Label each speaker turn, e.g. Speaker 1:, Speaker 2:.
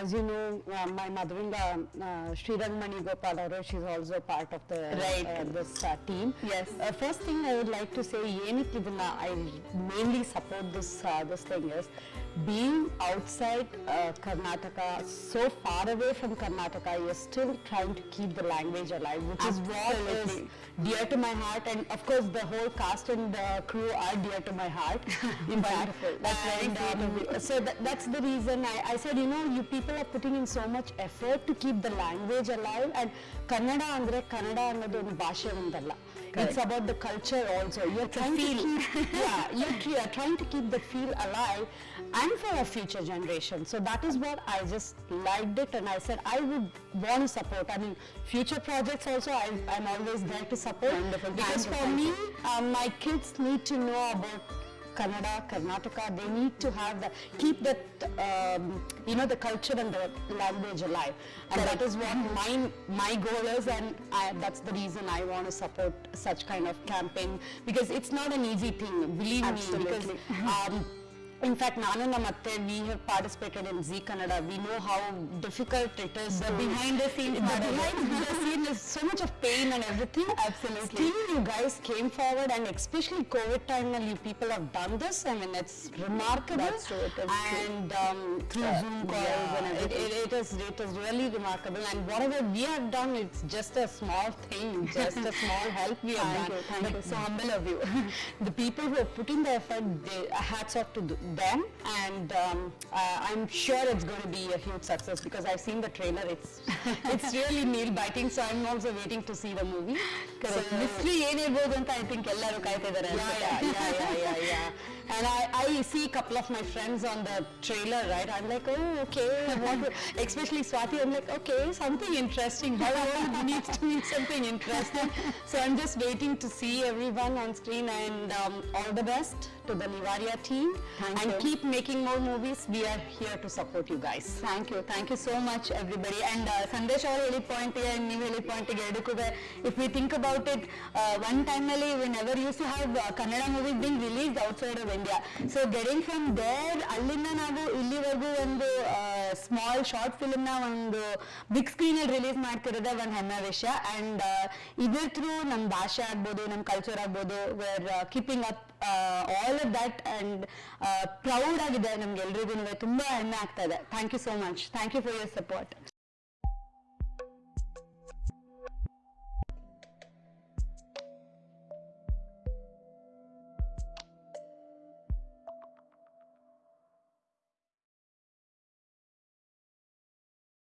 Speaker 1: as you know, uh, my mother-in-law, uh, Sri Rangmani Gopal she's also part of the uh,
Speaker 2: right.
Speaker 1: uh, this uh, team.
Speaker 2: Yes.
Speaker 1: Uh, first thing I would like to say, I mainly support this uh, this thing is being outside uh, Karnataka, so far away from Karnataka, you're still trying to keep the language alive, which is what is
Speaker 2: Absolutely.
Speaker 1: dear to my heart. And of course, the whole cast and the crew are dear to my heart. In fact,
Speaker 2: Wonderful. That's very
Speaker 1: and,
Speaker 2: sweet of
Speaker 1: um, so that, that's the reason I, I said, you know, you people are putting in so much effort to keep the language alive. And Kannada ಅಂದ್ರೆ ಕನ್ನಡ ಅನ್ನೋದು ಒಂದು ಭಾಷೆ ಒಂದಲ್ಲ It's about the culture also. You're trying to keep, yeah, you're, tr- you're trying to keep the feel alive and for our future generation. So that is what I just liked it and I said I would want to support. I mean, future projects also I, I'm always there to support.
Speaker 2: Wonderful.
Speaker 1: Because for me, um, my kids need to know about Kannada, Karnataka. They need to have the keep that um, you know the culture and the language alive, and that is what my my goal is, and I, that's the reason I want to support such kind of campaign because it's not an easy thing. Believe
Speaker 2: Absolutely.
Speaker 1: me, because. Um, in fact, Nanu Namatte, we have participated in Zee Kannada. We know how difficult it is.
Speaker 2: The behind the scenes,
Speaker 1: the behind the scene is so much of pain and everything.
Speaker 2: Absolutely.
Speaker 1: Still, you guys came forward, and especially COVID time, you people have done this. I mean, it's remarkable.
Speaker 2: That's true. It is
Speaker 1: and um, through
Speaker 2: yeah.
Speaker 1: Zoom calls yeah.
Speaker 2: and
Speaker 1: everything, it, it, it is it is really remarkable. And whatever we have done, it's just a small thing, just a small help we have
Speaker 2: thank
Speaker 1: done.
Speaker 2: You, thank
Speaker 1: but
Speaker 2: you. So humble of you.
Speaker 1: the people who are putting the effort, they, hats off to. The, them, and um, uh, I'm sure it's going to be a huge success because I've seen the trailer. It's it's really nail biting. So I'm also waiting to see the movie. So,
Speaker 2: mystery ಏನಿರ್ಬೋದು ಅಂತ I think ಎಲ್ಲರೂ ಕಾಯ್ತಿದ್ದಾರೆ
Speaker 1: yeah, yeah, yeah, yeah, yeah, yeah. And I, I see a couple of my friends on the trailer, right? I'm like, oh, okay. What, will- especially Swati, I'm like, okay, something interesting. How old needs to be something interesting? So I'm just waiting to see everyone on screen and um, all the best to the Nivaria team.
Speaker 2: Thank
Speaker 1: and
Speaker 2: you.
Speaker 1: keep making more movies. We are here to support you guys.
Speaker 2: Thank you thank you so much everybody and Sandesh ಅವರು ಹೇಳಿದ ಪಾಯಿಂಟಿಗೆ ನೀವು ಹೇಳಿದ ಪಾಯಿಂಟಿಗೆ ಎರಡಕ್ಕೂ if we think about it one ಟೈಮಲ್ಲಿ we never use to have Kannada movies being release outside of India so getting from there ಅಲ್ಲಿಂದ ನಾವು ಇಲ್ಲಿವರೆಗೂ ಒಂದು ಸ್ಮಾಲ್ ಶಾರ್ಟ್ ಫಿಲ್ಮ್ನ ಒಂದು ಬಿಗ್ ಸ್ಕ್ರೀನಲ್ಲಿ ರಿಲೀಸ್ ಮಾಡ್ತಿರೋದೇ ಒಂದು ಹೆಮ್ಮೆ ವಿಷಯ. ಅಂಡ್ ಇದ್ರ ಥ್ರೂ ನಮ್ಮ ಭಾಷೆ ಆಗ್ಬೋದು ನಮ್ಮ ಕಲ್ಚರ್ ಆಗ್ಬೋದು where keeping up all of that and proud ಆಗಿದೆ ನಮ್ಗೆ ಎಲ್ರಿಗೂ ತುಂಬಾ ಹೆಮ್ಮೆ ಆಗ್ತಾ ಇದೆ. Thank you so much thank you for your support